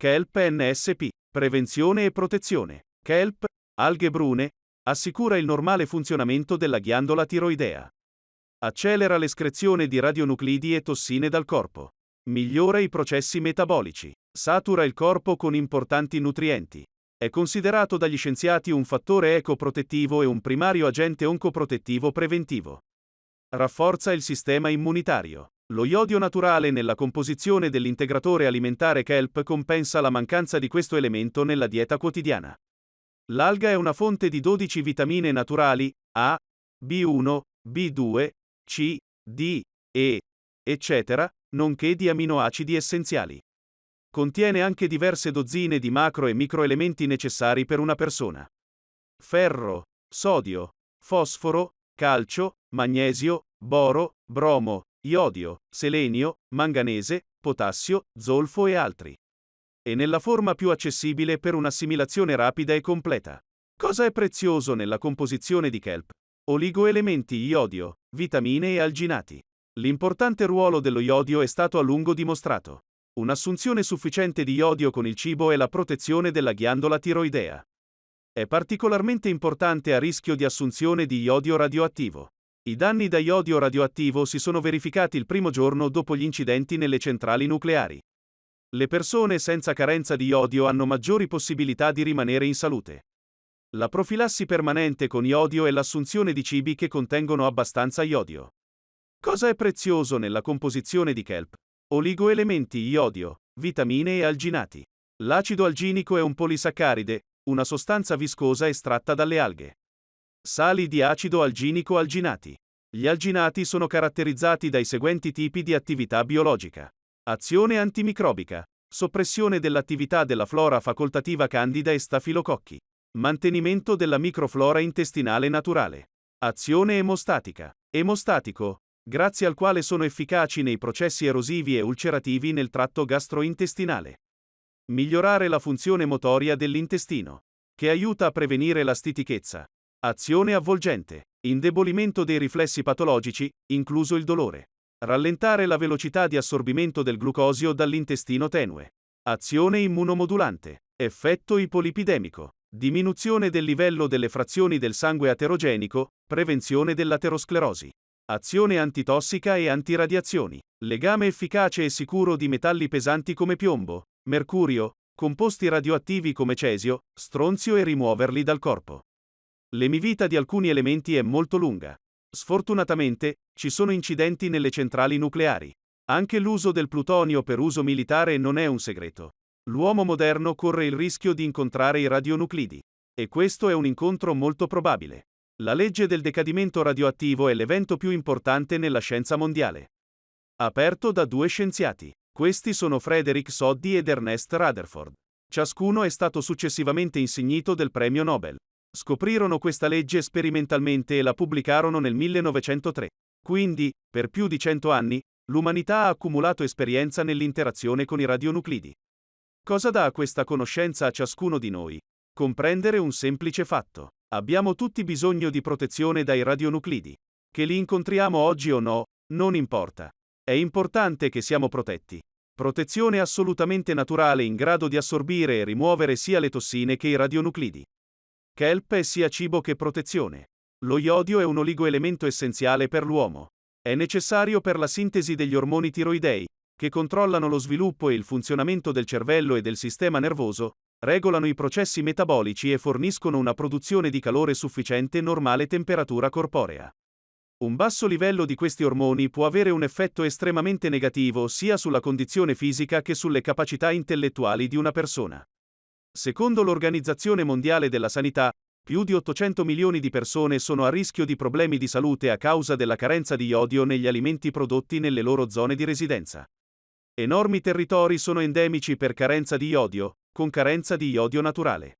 Kelp NSP. Prevenzione e protezione. Kelp, alghe brune, assicura il normale funzionamento della ghiandola tiroidea. Accelera l'escrezione di radionuclidi e tossine dal corpo. Migliora i processi metabolici. Satura il corpo con importanti nutrienti. È considerato dagli scienziati un fattore ecoprotettivo e un primario agente oncoprotettivo preventivo. Rafforza il sistema immunitario. Lo iodio naturale nella composizione dell'integratore alimentare kelp compensa la mancanza di questo elemento nella dieta quotidiana. L'alga è una fonte di 12 vitamine naturali A, B1, B2, C, D, E, eccetera, nonché di aminoacidi essenziali. Contiene anche diverse dozzine di macro e microelementi necessari per una persona. Ferro, sodio, fosforo, calcio, magnesio, boro, bromo, iodio, selenio, manganese, potassio, zolfo e altri. E nella forma più accessibile per un'assimilazione rapida e completa. Cosa è prezioso nella composizione di kelp? Oligoelementi iodio, vitamine e alginati. L'importante ruolo dello iodio è stato a lungo dimostrato. Un'assunzione sufficiente di iodio con il cibo è la protezione della ghiandola tiroidea. È particolarmente importante a rischio di assunzione di iodio radioattivo. I danni da iodio radioattivo si sono verificati il primo giorno dopo gli incidenti nelle centrali nucleari. Le persone senza carenza di iodio hanno maggiori possibilità di rimanere in salute. La profilassi permanente con iodio è l'assunzione di cibi che contengono abbastanza iodio. Cosa è prezioso nella composizione di kelp? Oligoelementi iodio, vitamine e alginati. L'acido alginico è un polisaccaride, una sostanza viscosa estratta dalle alghe. Sali di acido alginico alginati. Gli alginati sono caratterizzati dai seguenti tipi di attività biologica. Azione antimicrobica. Soppressione dell'attività della flora facoltativa candida e stafilococchi. Mantenimento della microflora intestinale naturale. Azione emostatica. Emostatico, grazie al quale sono efficaci nei processi erosivi e ulcerativi nel tratto gastrointestinale. Migliorare la funzione motoria dell'intestino, che aiuta a prevenire la stitichezza. Azione avvolgente, indebolimento dei riflessi patologici, incluso il dolore. Rallentare la velocità di assorbimento del glucosio dall'intestino tenue. Azione immunomodulante, effetto ipolipidemico, diminuzione del livello delle frazioni del sangue aterogenico, prevenzione dell'aterosclerosi. Azione antitossica e antiradiazioni. Legame efficace e sicuro di metalli pesanti come piombo, mercurio, composti radioattivi come cesio, stronzio e rimuoverli dal corpo. L'emivita di alcuni elementi è molto lunga. Sfortunatamente, ci sono incidenti nelle centrali nucleari. Anche l'uso del plutonio per uso militare non è un segreto. L'uomo moderno corre il rischio di incontrare i radionuclidi. E questo è un incontro molto probabile. La legge del decadimento radioattivo è l'evento più importante nella scienza mondiale. Aperto da due scienziati. Questi sono Frederick Soddy ed Ernest Rutherford. Ciascuno è stato successivamente insignito del premio Nobel. Scoprirono questa legge sperimentalmente e la pubblicarono nel 1903. Quindi, per più di cento anni, l'umanità ha accumulato esperienza nell'interazione con i radionuclidi. Cosa dà questa conoscenza a ciascuno di noi? Comprendere un semplice fatto. Abbiamo tutti bisogno di protezione dai radionuclidi. Che li incontriamo oggi o no, non importa. È importante che siamo protetti. Protezione assolutamente naturale in grado di assorbire e rimuovere sia le tossine che i radionuclidi. Kelp è sia cibo che protezione. Lo iodio è un oligoelemento essenziale per l'uomo. È necessario per la sintesi degli ormoni tiroidei, che controllano lo sviluppo e il funzionamento del cervello e del sistema nervoso, regolano i processi metabolici e forniscono una produzione di calore sufficiente normale temperatura corporea. Un basso livello di questi ormoni può avere un effetto estremamente negativo sia sulla condizione fisica che sulle capacità intellettuali di una persona. Secondo l'Organizzazione Mondiale della Sanità, più di 800 milioni di persone sono a rischio di problemi di salute a causa della carenza di iodio negli alimenti prodotti nelle loro zone di residenza. Enormi territori sono endemici per carenza di iodio, con carenza di iodio naturale.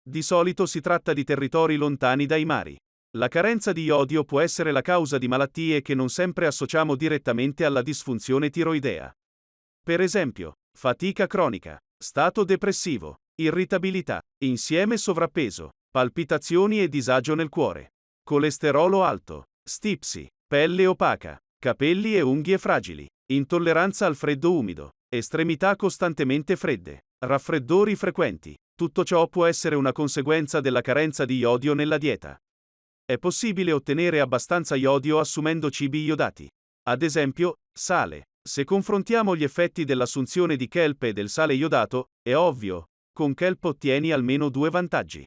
Di solito si tratta di territori lontani dai mari. La carenza di iodio può essere la causa di malattie che non sempre associamo direttamente alla disfunzione tiroidea. Per esempio, fatica cronica, stato depressivo, irritabilità, insieme sovrappeso, palpitazioni e disagio nel cuore, colesterolo alto, stipsi, pelle opaca, capelli e unghie fragili, intolleranza al freddo umido, estremità costantemente fredde, Raffreddori frequenti. Tutto ciò può essere una conseguenza della carenza di iodio nella dieta. È possibile ottenere abbastanza iodio assumendo cibi iodati. Ad esempio, sale. Se confrontiamo gli effetti dell'assunzione di kelp e del sale iodato, è ovvio, con kelp ottieni almeno due vantaggi.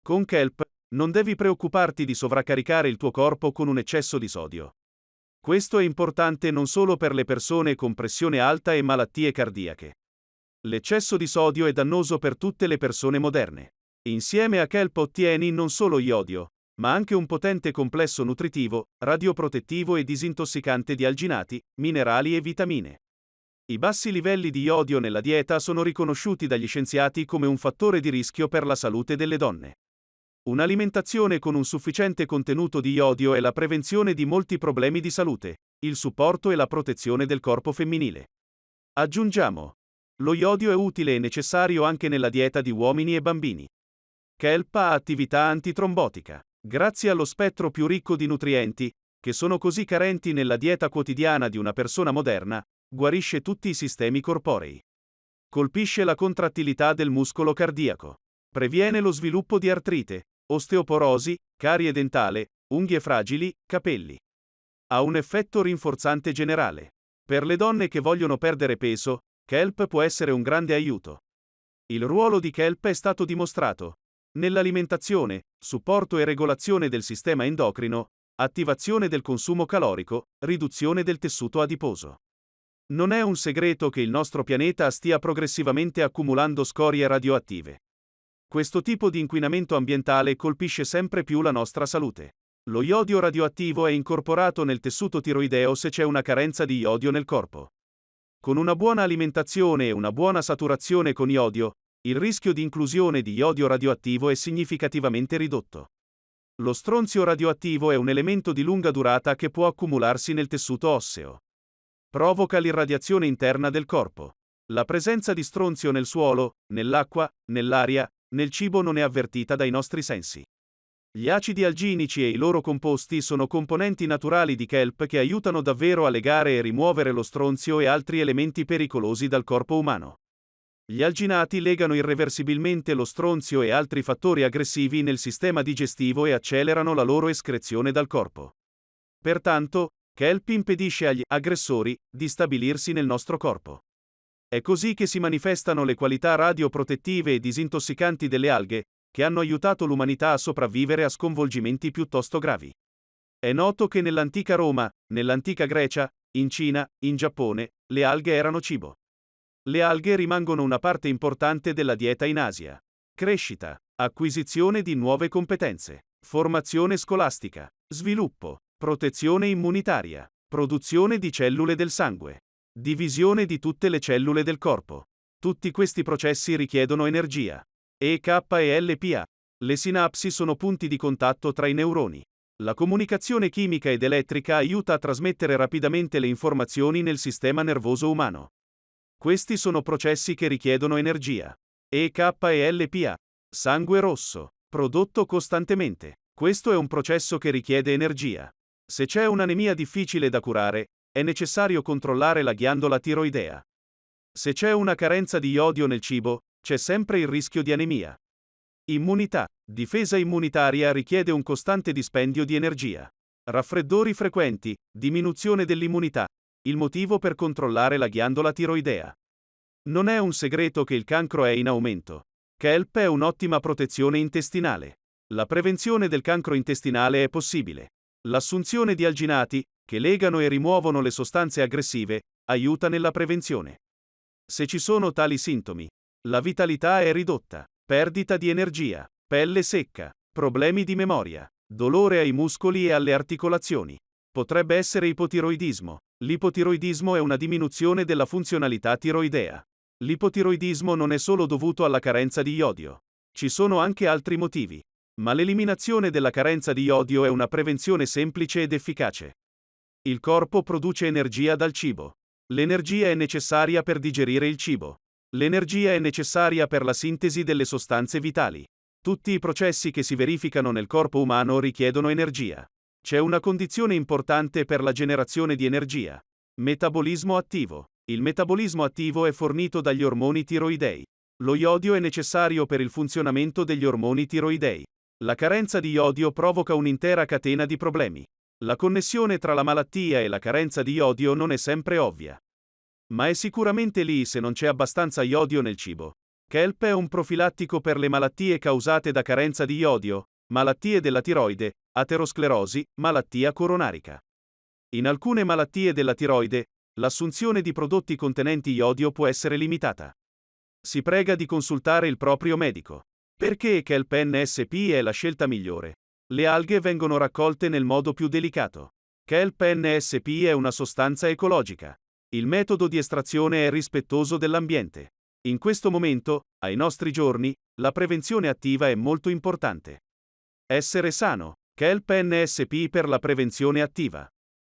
Con kelp, non devi preoccuparti di sovraccaricare il tuo corpo con un eccesso di sodio. Questo è importante non solo per le persone con pressione alta e malattie cardiache. L'eccesso di sodio è dannoso per tutte le persone moderne. Insieme a kelp ottieni non solo iodio, ma anche un potente complesso nutritivo, radioprotettivo e disintossicante di alginati, minerali e vitamine. I bassi livelli di iodio nella dieta sono riconosciuti dagli scienziati come un fattore di rischio per la salute delle donne. Un'alimentazione con un sufficiente contenuto di iodio è la prevenzione di molti problemi di salute, il supporto e la protezione del corpo femminile. Aggiungiamo. Lo iodio è utile e necessario anche nella dieta di uomini e bambini. Kelp ha attività antitrombotica. Grazie allo spettro più ricco di nutrienti, che sono così carenti nella dieta quotidiana di una persona moderna, guarisce tutti i sistemi corporei. Colpisce la contrattilità del muscolo cardiaco. Previene lo sviluppo di artrite, osteoporosi, carie dentale, unghie fragili, capelli. Ha un effetto rinforzante generale. Per le donne che vogliono perdere peso, kelp può essere un grande aiuto. Il ruolo di kelp è stato dimostrato. Nell'alimentazione, supporto e regolazione del sistema endocrino, attivazione del consumo calorico, riduzione del tessuto adiposo. Non è un segreto che il nostro pianeta stia progressivamente accumulando scorie radioattive. Questo tipo di inquinamento ambientale colpisce sempre più la nostra salute. Lo iodio radioattivo è incorporato nel tessuto tiroideo se c'è una carenza di iodio nel corpo. Con una buona alimentazione e una buona saturazione con iodio, il rischio di inclusione di iodio radioattivo è significativamente ridotto. Lo stronzio radioattivo è un elemento di lunga durata che può accumularsi nel tessuto osseo. Provoca l'irradiazione interna del corpo. La presenza di stronzio nel suolo, nell'acqua, nell'aria, nel cibo non è avvertita dai nostri sensi. Gli acidi alginici e i loro composti sono componenti naturali di kelp che aiutano davvero a legare e rimuovere lo stronzio e altri elementi pericolosi dal corpo umano. Gli alginati legano irreversibilmente lo stronzio e altri fattori aggressivi nel sistema digestivo e accelerano la loro escrezione dal corpo. Pertanto, kelp impedisce agli aggressori di stabilirsi nel nostro corpo. È così che si manifestano le qualità radioprotettive e disintossicanti delle alghe, che hanno aiutato l'umanità a sopravvivere a sconvolgimenti piuttosto gravi. È noto che nell'antica Roma, nell'antica Grecia, in Cina, in Giappone, le alghe erano cibo. Le alghe rimangono una parte importante della dieta in Asia. Crescita, acquisizione di nuove competenze, formazione scolastica, sviluppo, protezione immunitaria, produzione di cellule del sangue. Divisione di tutte le cellule del corpo. Tutti questi processi richiedono energia. EK e LPA. Le sinapsi sono punti di contatto tra i neuroni. La comunicazione chimica ed elettrica aiuta a trasmettere rapidamente le informazioni nel sistema nervoso umano. Questi sono processi che richiedono energia. EK e LPA. Sangue rosso. Prodotto costantemente. Questo è un processo che richiede energia. Se c'è un'anemia difficile da curare, è necessario controllare la ghiandola tiroidea. Se c'è una carenza di iodio nel cibo, c'è sempre il rischio di anemia. Immunità. Difesa immunitaria richiede un costante dispendio di energia. Raffreddori frequenti, diminuzione dell'immunità. Il motivo per controllare la ghiandola tiroidea. Non è un segreto che il cancro è in aumento. Kelp è un'ottima protezione intestinale. La prevenzione del cancro intestinale è possibile. L'assunzione di alginati, che legano e rimuovono le sostanze aggressive, aiuta nella prevenzione. Se ci sono tali sintomi, la vitalità è ridotta, perdita di energia, pelle secca, problemi di memoria, dolore ai muscoli e alle articolazioni. Potrebbe essere ipotiroidismo. L'ipotiroidismo è una diminuzione della funzionalità tiroidea. L'ipotiroidismo non è solo dovuto alla carenza di iodio. Ci sono anche altri motivi. Ma l'eliminazione della carenza di iodio è una prevenzione semplice ed efficace. Il corpo produce energia dal cibo. L'energia è necessaria per digerire il cibo. L'energia è necessaria per la sintesi delle sostanze vitali. Tutti i processi che si verificano nel corpo umano richiedono energia. C'è una condizione importante per la generazione di energia. Metabolismo attivo. Il metabolismo attivo è fornito dagli ormoni tiroidei. Lo iodio è necessario per il funzionamento degli ormoni tiroidei. La carenza di iodio provoca un'intera catena di problemi. La connessione tra la malattia e la carenza di iodio non è sempre ovvia. Ma è sicuramente lì se non c'è abbastanza iodio nel cibo. Kelp è un profilattico per le malattie causate da carenza di iodio, malattie della tiroide, aterosclerosi, malattia coronarica. In alcune malattie della tiroide, l'assunzione di prodotti contenenti iodio può essere limitata. Si prega di consultare il proprio medico. Perché Kelp NSP è la scelta migliore? Le alghe vengono raccolte nel modo più delicato. Kelp NSP è una sostanza ecologica. Il metodo di estrazione è rispettoso dell'ambiente. In questo momento, ai nostri giorni, la prevenzione attiva è molto importante. Essere sano. Kelp NSP per la prevenzione attiva.